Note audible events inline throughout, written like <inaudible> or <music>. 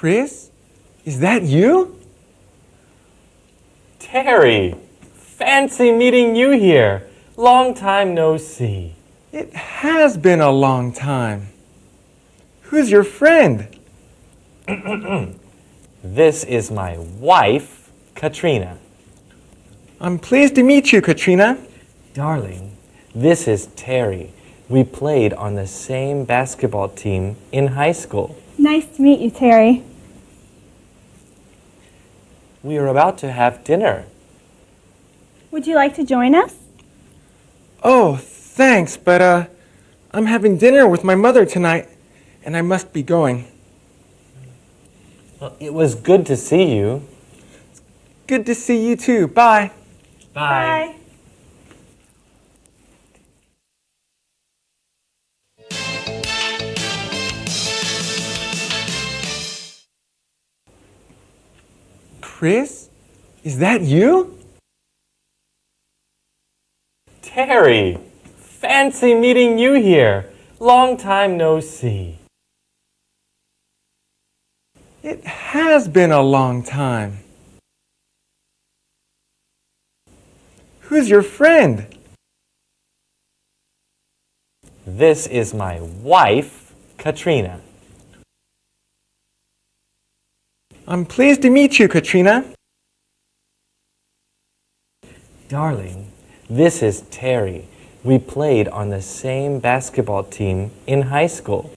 Chris? Is that you? Terry, fancy meeting you here. Long time no see. It has been a long time. Who's your friend? <clears throat> This is my wife, Katrina. I'm pleased to meet you, Katrina. Darling, this is Terry. We played on the same basketball team in high school. Nice to meet you, Terry. We are about to have dinner. Would you like to join us? Oh, thanks, but uh, I'm having dinner with my mother tonight, and I must be going. Well, it was good to see you. Good to see you too. Bye. Bye. Chris? Is that you? Terry, fancy meeting you here. Long time no see. It has been a long time. Who's your friend? This is my wife, Katrina. I'm pleased to meet you, Katrina. Darling, this is Terry. We played on the same basketball team in high school.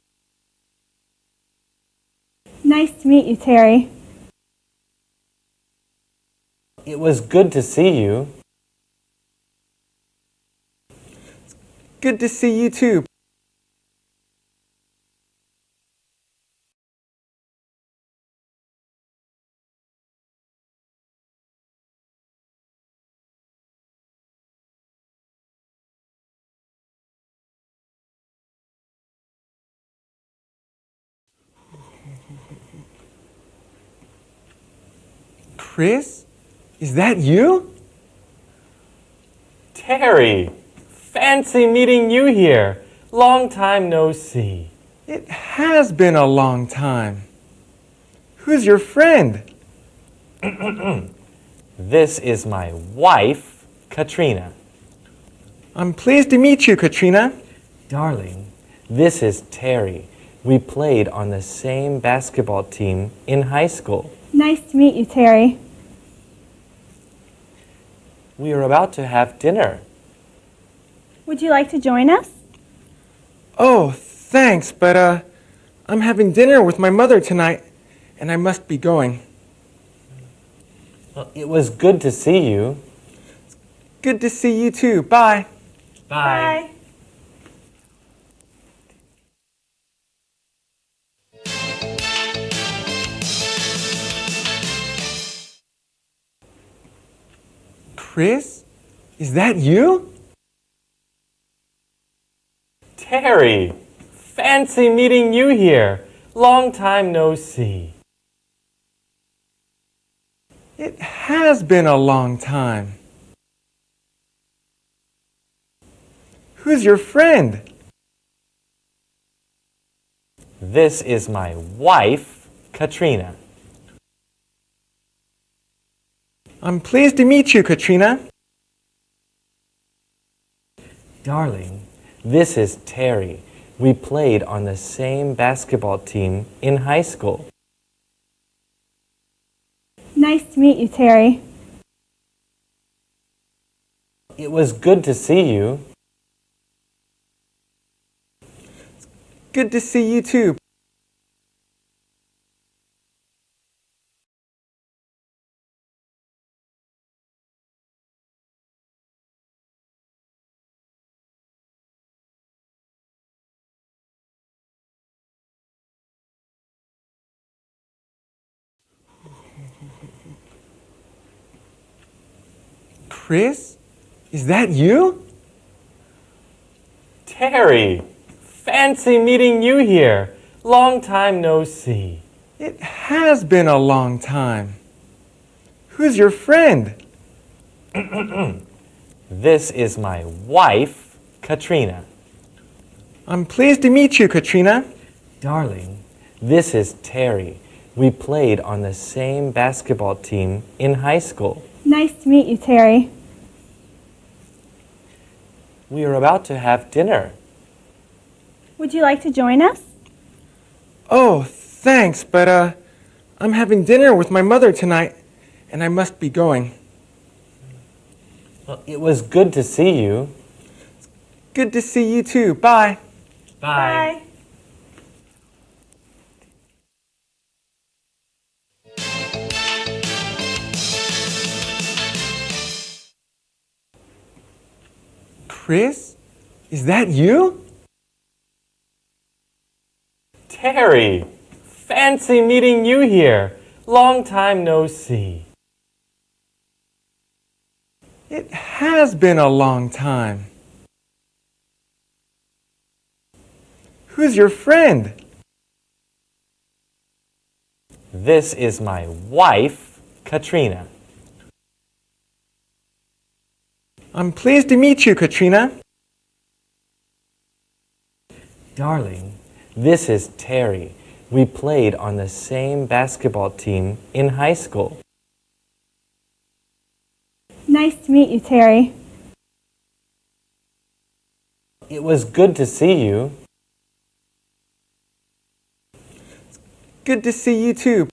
Nice to meet you, Terry. It was good to see you. Good to see you too. Chris? Is that you? Terry, fancy meeting you here. Long time no see. It has been a long time. Who's your friend? <clears throat> This is my wife, Katrina. I'm pleased to meet you, Katrina. Darling, this is Terry. We played on the same basketball team in high school. Nice to meet you, Terry. We are about to have dinner. Would you like to join us? Oh, thanks, but uh, I'm having dinner with my mother tonight, and I must be going. Well, it was good to see you. Good to see you too. Bye. Bye. Bye. Chris? Is that you? Terry, fancy meeting you here. Long time no see. It has been a long time. Who's your friend? This is my wife, Katrina. I'm pleased to meet you, Katrina. Darling, this is Terry. We played on the same basketball team in high school. Nice to meet you, Terry. It was good to see you. Good to see you too. Chris? Is that you? Terry, fancy meeting you here. Long time no see. It has been a long time. Who's your friend? <clears throat> This is my wife, Katrina. I'm pleased to meet you, Katrina. Darling, this is Terry. We played on the same basketball team in high school. Nice to meet you, Terry. We are about to have dinner. Would you like to join us? Oh, thanks, but uh, I'm having dinner with my mother tonight, and I must be going. Well, it was good to see you. Good to see you too. Bye. Bye. Chris? Is that you? Terry, fancy meeting you here. Long time no see. It has been a long time. Who's your friend? This is my wife, Katrina. I'm pleased to meet you, Katrina. Darling, this is Terry. We played on the same basketball team in high school. Nice to meet you, Terry. It was good to see you. It's Good to see you too.